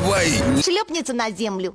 давай. Шлепнется на землю.